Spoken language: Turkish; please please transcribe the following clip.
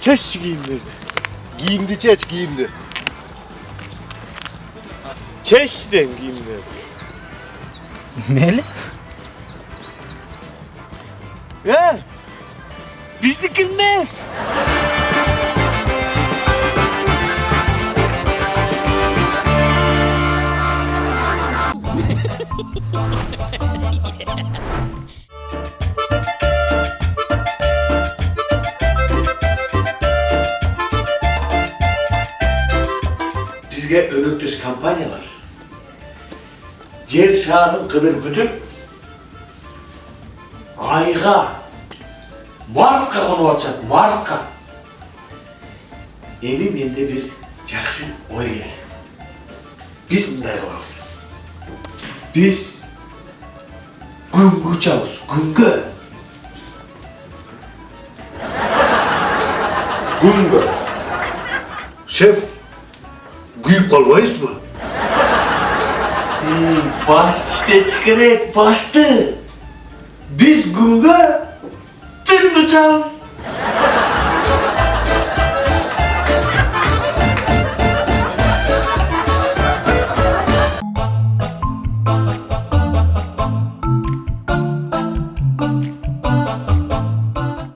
Çeşçi giyimleri. Giyimdi çeç giyimdi. Çeşçiden giyimleri. Neli? He? Biz dikilmez. бізге өнөктөш компаниялар жер шарын кыдырып бүтүп айға марсқа қонып атышат марсқа эми менде бир жакшы ой келди биз мындай кылабыз Biz gunga uchamiz, gunga. Gunga. Şef. Güyüp kalmayız mı? Ey, baş işte çıkarık, baştı. Biz gunga tüm uçamiz.